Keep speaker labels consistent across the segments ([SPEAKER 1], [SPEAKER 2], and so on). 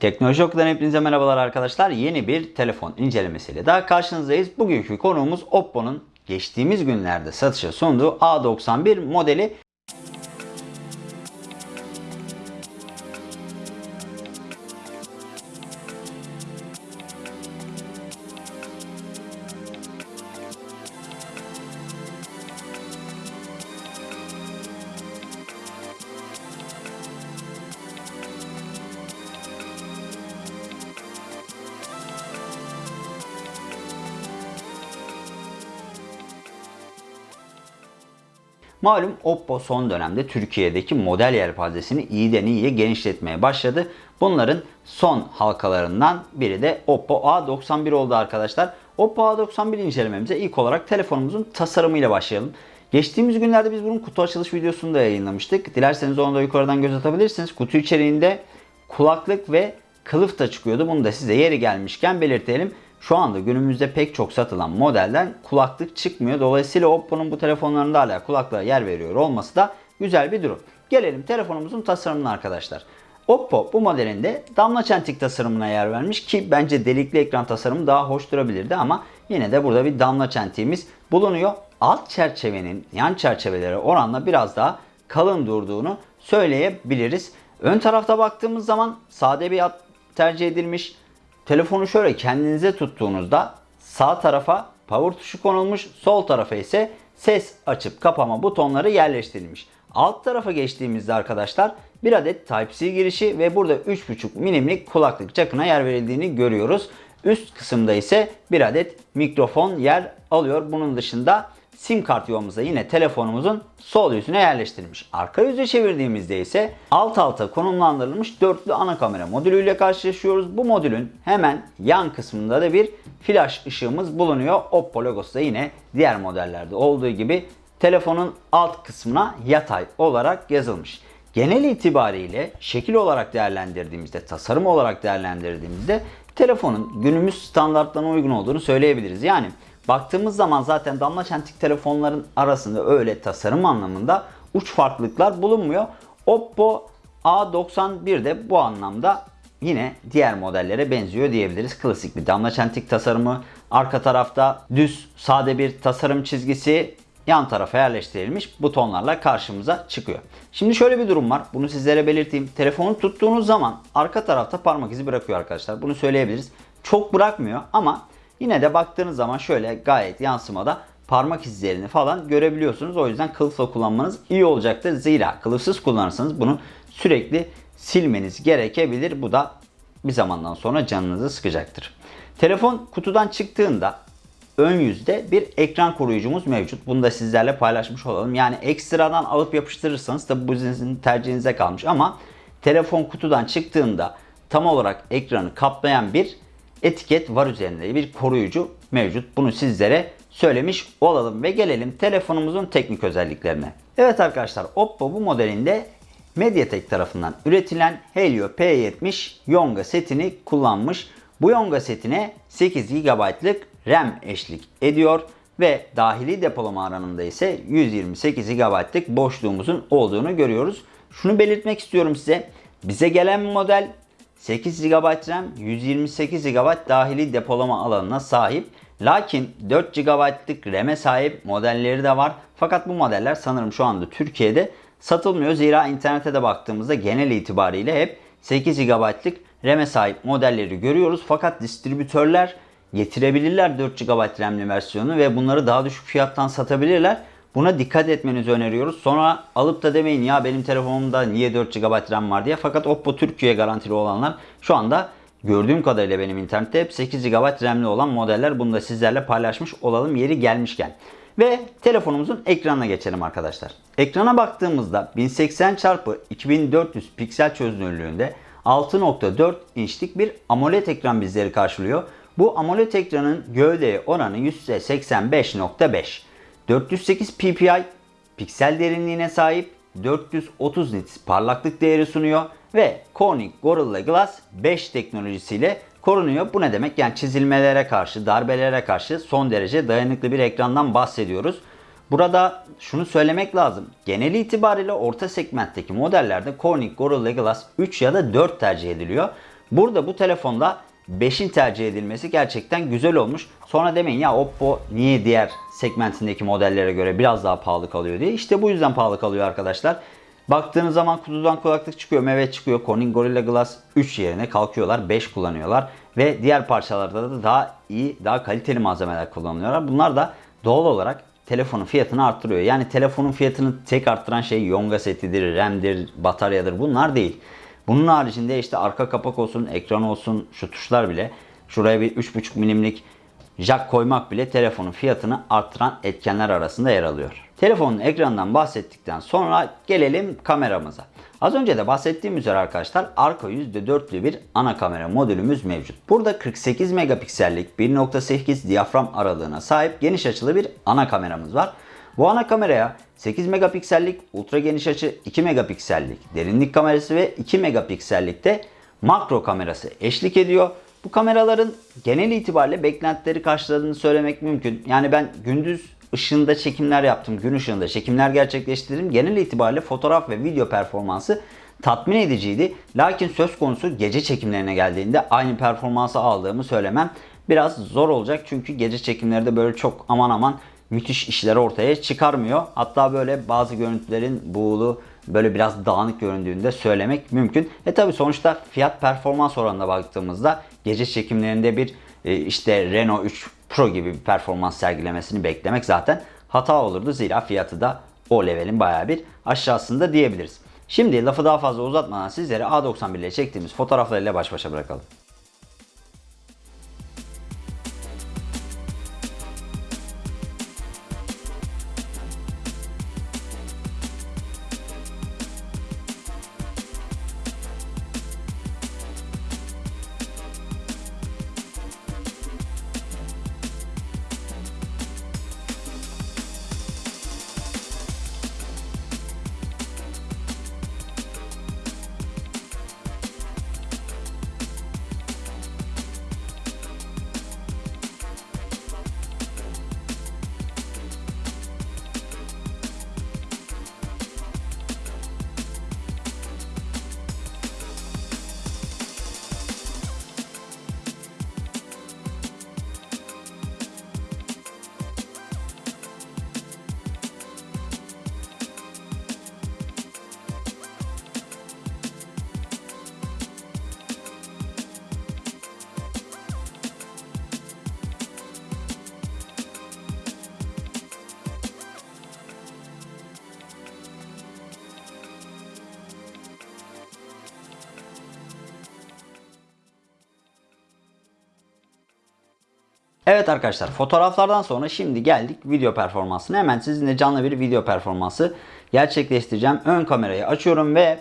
[SPEAKER 1] Teknoloji Oku'dan hepinize merhabalar arkadaşlar. Yeni bir telefon incelemesiyle daha karşınızdayız. Bugünkü konuğumuz Oppo'nun geçtiğimiz günlerde satışa sunduğu A91 modeli. Malum Oppo son dönemde Türkiye'deki model yelpazesini iyiden iyiye genişletmeye başladı. Bunların son halkalarından biri de Oppo A91 oldu arkadaşlar. Oppo A91 incelememize ilk olarak telefonumuzun tasarımıyla başlayalım. Geçtiğimiz günlerde biz bunun kutu açılış videosunu da yayınlamıştık. Dilerseniz onu da yukarıdan göz atabilirsiniz. Kutu içeriğinde kulaklık ve kılıf da çıkıyordu. Bunu da size yeri gelmişken belirtelim. Şu anda günümüzde pek çok satılan modelden kulaklık çıkmıyor. Dolayısıyla Oppo'nun bu telefonlarında hala kulaklığa yer veriyor olması da güzel bir durum. Gelelim telefonumuzun tasarımına arkadaşlar. Oppo bu modelinde damla çentik tasarımına yer vermiş ki bence delikli ekran tasarımı daha hoş durabilirdi ama yine de burada bir damla çentiğimiz bulunuyor. Alt çerçevenin yan çerçevelere oranla biraz daha kalın durduğunu söyleyebiliriz. Ön tarafta baktığımız zaman sade bir hat tercih edilmiş. Telefonu şöyle kendinize tuttuğunuzda sağ tarafa power tuşu konulmuş, sol tarafa ise ses açıp kapama butonları yerleştirilmiş. Alt tarafa geçtiğimizde arkadaşlar bir adet Type-C girişi ve burada 3.5 milimlik kulaklık jackına yer verildiğini görüyoruz. Üst kısımda ise bir adet mikrofon yer alıyor. Bunun dışında sim kart yuvamıza yine telefonumuzun sol yüzüne yerleştirilmiş. Arka yüze çevirdiğimizde ise alt alta konumlandırılmış dörtlü ana kamera modülüyle karşılaşıyoruz. Bu modülün hemen yan kısmında da bir flash ışığımız bulunuyor. Oppo logosu da yine diğer modellerde olduğu gibi telefonun alt kısmına yatay olarak yazılmış. Genel itibariyle şekil olarak değerlendirdiğimizde, tasarım olarak değerlendirdiğimizde telefonun günümüz standartlarına uygun olduğunu söyleyebiliriz. Yani baktığımız zaman zaten damla çentik telefonların arasında öyle tasarım anlamında uç farklılıklar bulunmuyor. Oppo A91 de bu anlamda yine diğer modellere benziyor diyebiliriz. Klasik bir damla çentik tasarımı. Arka tarafta düz sade bir tasarım çizgisi yan tarafa yerleştirilmiş butonlarla karşımıza çıkıyor. Şimdi şöyle bir durum var. Bunu sizlere belirteyim. Telefonu tuttuğunuz zaman arka tarafta parmak izi bırakıyor arkadaşlar. Bunu söyleyebiliriz. Çok bırakmıyor ama yine de baktığınız zaman şöyle gayet yansımada parmak izlerini falan görebiliyorsunuz. O yüzden kılıfla kullanmanız iyi olacaktır. Zira kılıfsız kullanırsanız bunu sürekli silmeniz gerekebilir. Bu da bir zamandan sonra canınızı sıkacaktır. Telefon kutudan çıktığında ön yüzde bir ekran koruyucumuz mevcut. Bunu da sizlerle paylaşmış olalım. Yani ekstradan alıp yapıştırırsanız tabi bu sizin tercihinize kalmış ama telefon kutudan çıktığında tam olarak ekranı kaplayan bir etiket var üzerinde. Bir koruyucu mevcut. Bunu sizlere söylemiş olalım ve gelelim telefonumuzun teknik özelliklerine. Evet arkadaşlar Oppo bu modelinde Mediatek tarafından üretilen Helio P70 Yonga setini kullanmış. Bu Yonga setine 8 GB'lık RAM eşlik ediyor ve dahili depolama alanında ise 128 GB'lık boşluğumuzun olduğunu görüyoruz. Şunu belirtmek istiyorum size. Bize gelen model 8 GB RAM, 128 GB dahili depolama alanına sahip. Lakin 4 GB'lık RAM'e sahip modelleri de var. Fakat bu modeller sanırım şu anda Türkiye'de satılmıyor. Zira internete de baktığımızda genel itibariyle hep 8 GB'lık RAM'e sahip modelleri görüyoruz. Fakat distribütörler getirebilirler 4 GB RAM'li versiyonu ve bunları daha düşük fiyattan satabilirler. Buna dikkat etmenizi öneriyoruz. Sonra alıp da demeyin ya benim telefonumda niye 4 GB RAM var diye. Fakat Oppo Türkiye garantili olanlar şu anda gördüğüm kadarıyla benim internette hep 8 GB RAM'li olan modeller. Bunu da sizlerle paylaşmış olalım yeri gelmişken. Ve telefonumuzun ekranına geçelim arkadaşlar. Ekrana baktığımızda 1080 x 2400 piksel çözünürlüğünde 6.4 inçlik bir AMOLED ekran bizleri karşılıyor. Bu AMOLED ekranın gövdeye oranı %85.5. 408 ppi piksel derinliğine sahip 430 nits parlaklık değeri sunuyor ve Corning Gorilla Glass 5 teknolojisiyle korunuyor. Bu ne demek? Yani çizilmelere karşı, darbelere karşı son derece dayanıklı bir ekrandan bahsediyoruz. Burada şunu söylemek lazım. Genel itibariyle orta segmentteki modellerde Corning Gorilla Glass 3 ya da 4 tercih ediliyor. Burada bu telefonda 5'in tercih edilmesi gerçekten güzel olmuş. Sonra demeyin ya Oppo niye diğer segmentindeki modellere göre biraz daha pahalı kalıyor diye. İşte bu yüzden pahalı kalıyor arkadaşlar. Baktığınız zaman kutudan kulaklık çıkıyor, meyve çıkıyor. Corning Gorilla Glass 3 yerine kalkıyorlar, 5 kullanıyorlar. Ve diğer parçalarda da daha iyi, daha kaliteli malzemeler kullanıyorlar. Bunlar da doğal olarak telefonun fiyatını arttırıyor. Yani telefonun fiyatını tek arttıran şey yonga setidir, RAM'dir, bataryadır bunlar değil. Bunun haricinde işte arka kapak olsun, ekran olsun, şu tuşlar bile şuraya bir 3.5 milimlik jack koymak bile telefonun fiyatını arttıran etkenler arasında yer alıyor. Telefonun ekranından bahsettikten sonra gelelim kameramıza. Az önce de bahsettiğim üzere arkadaşlar arka %4'lü bir ana kamera modülümüz mevcut. Burada 48 megapiksellik 1.8 diyafram aralığına sahip geniş açılı bir ana kameramız var. Bu ana kameraya 8 megapiksellik ultra geniş açı 2 megapiksellik derinlik kamerası ve 2 megapiksellikte makro kamerası eşlik ediyor. Bu kameraların genel itibariyle beklentileri karşıladığını söylemek mümkün. Yani ben gündüz ışığında çekimler yaptım, gün ışığında çekimler gerçekleştirdim. Genel itibariyle fotoğraf ve video performansı tatmin ediciydi. Lakin söz konusu gece çekimlerine geldiğinde aynı performansı aldığımı söylemem biraz zor olacak. Çünkü gece çekimlerde böyle çok aman aman müthiş işler ortaya çıkarmıyor. Hatta böyle bazı görüntülerin buğulu böyle biraz dağınık göründüğünde söylemek mümkün. E tabi sonuçta fiyat performans oranına baktığımızda gece çekimlerinde bir e, işte Renault 3 Pro gibi bir performans sergilemesini beklemek zaten hata olurdu. Zira fiyatı da o levelin baya bir aşağısında diyebiliriz. Şimdi lafı daha fazla uzatmadan sizlere A91 ile çektiğimiz fotoğraflarıyla baş başa bırakalım. Evet arkadaşlar fotoğraflardan sonra şimdi geldik video performansına. Hemen sizinle canlı bir video performansı gerçekleştireceğim. Ön kamerayı açıyorum ve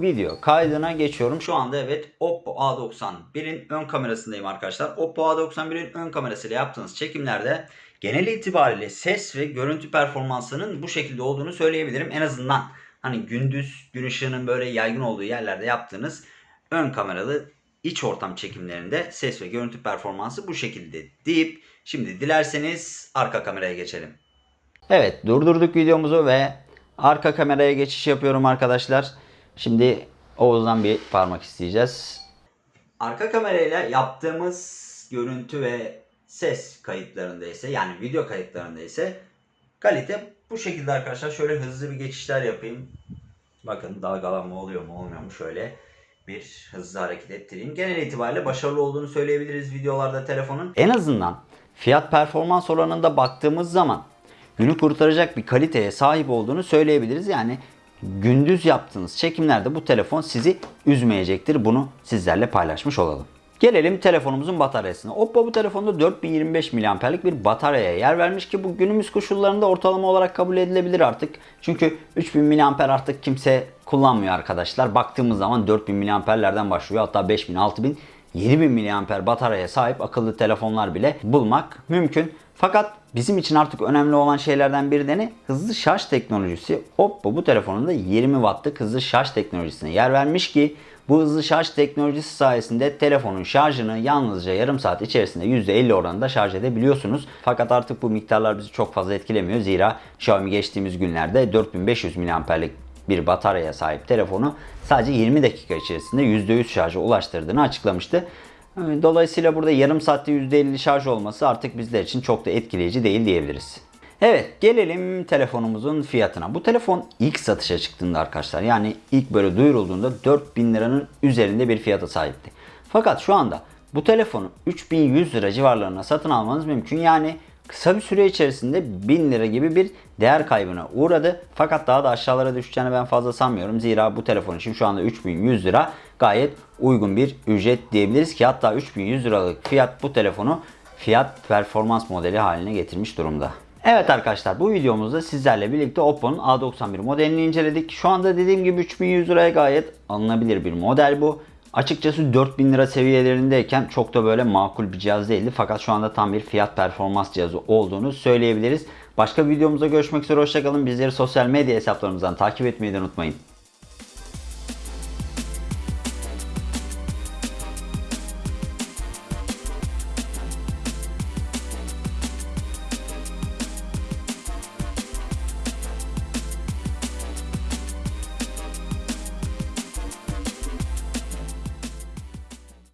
[SPEAKER 1] video kaydına geçiyorum. Şu anda evet Oppo A91'in ön kamerasındayım arkadaşlar. Oppo A91'in ön kamerasıyla yaptığınız çekimlerde genel itibariyle ses ve görüntü performansının bu şekilde olduğunu söyleyebilirim. En azından hani gündüz gün ışığının böyle yaygın olduğu yerlerde yaptığınız ön kameralı iç ortam çekimlerinde ses ve görüntü performansı bu şekilde deyip şimdi dilerseniz arka kameraya geçelim. Evet durdurduk videomuzu ve arka kameraya geçiş yapıyorum arkadaşlar. Şimdi Oğuz'dan bir parmak isteyeceğiz. Arka kamerayla yaptığımız görüntü ve ses kayıtlarında ise yani video kayıtlarında ise kalite bu şekilde arkadaşlar. Şöyle hızlı bir geçişler yapayım. Bakın dalgalanma oluyor mu olmuyor mu şöyle bir hızlı hareket ettireyim. Genel itibariyle başarılı olduğunu söyleyebiliriz videolarda telefonun. En azından fiyat performans oranında baktığımız zaman günü kurtaracak bir kaliteye sahip olduğunu söyleyebiliriz. Yani gündüz yaptığınız çekimlerde bu telefon sizi üzmeyecektir. Bunu sizlerle paylaşmış olalım. Gelelim telefonumuzun bataryasına. Oppo bu telefonda 4025 mAh'lik bir bataryaya yer vermiş ki bu günümüz koşullarında ortalama olarak kabul edilebilir artık. Çünkü 3000 mAh artık kimse kullanmıyor arkadaşlar. Baktığımız zaman 4000 mAh'lerden başlıyor. Hatta 5000, 6000, 7000 mAh bataryaya sahip akıllı telefonlar bile bulmak mümkün. Fakat bizim için artık önemli olan şeylerden biri de ne? Hızlı şarj teknolojisi. Oppo bu telefonunda 20 wattlık hızlı şarj teknolojisine yer vermiş ki bu hızlı şarj teknolojisi sayesinde telefonun şarjını yalnızca yarım saat içerisinde %50 oranında şarj edebiliyorsunuz. Fakat artık bu miktarlar bizi çok fazla etkilemiyor. Zira Xiaomi geçtiğimiz günlerde 4500 mAh'lik bir bataryaya sahip telefonu sadece 20 dakika içerisinde %100 şarja ulaştırdığını açıklamıştı. Dolayısıyla burada yarım saatte %50 şarj olması artık bizler için çok da etkileyici değil diyebiliriz. Evet gelelim telefonumuzun fiyatına. Bu telefon ilk satışa çıktığında arkadaşlar yani ilk böyle duyurulduğunda 4000 liranın üzerinde bir fiyata sahipti. Fakat şu anda bu telefonu 3100 lira civarlarına satın almanız mümkün. Yani kısa bir süre içerisinde 1000 lira gibi bir değer kaybına uğradı. Fakat daha da aşağılara düşeceğini ben fazla sanmıyorum. Zira bu telefon için şu anda 3100 lira gayet uygun bir ücret diyebiliriz ki hatta 3100 liralık fiyat bu telefonu fiyat performans modeli haline getirmiş durumda. Evet arkadaşlar bu videomuzda sizlerle birlikte Oppo'nun A91 modelini inceledik. Şu anda dediğim gibi 3100 liraya gayet alınabilir bir model bu. Açıkçası 4000 lira seviyelerindeyken çok da böyle makul bir cihaz değildi. Fakat şu anda tam bir fiyat performans cihazı olduğunu söyleyebiliriz. Başka bir videomuzda görüşmek üzere hoşçakalın. Bizleri sosyal medya hesaplarımızdan takip etmeyi de unutmayın.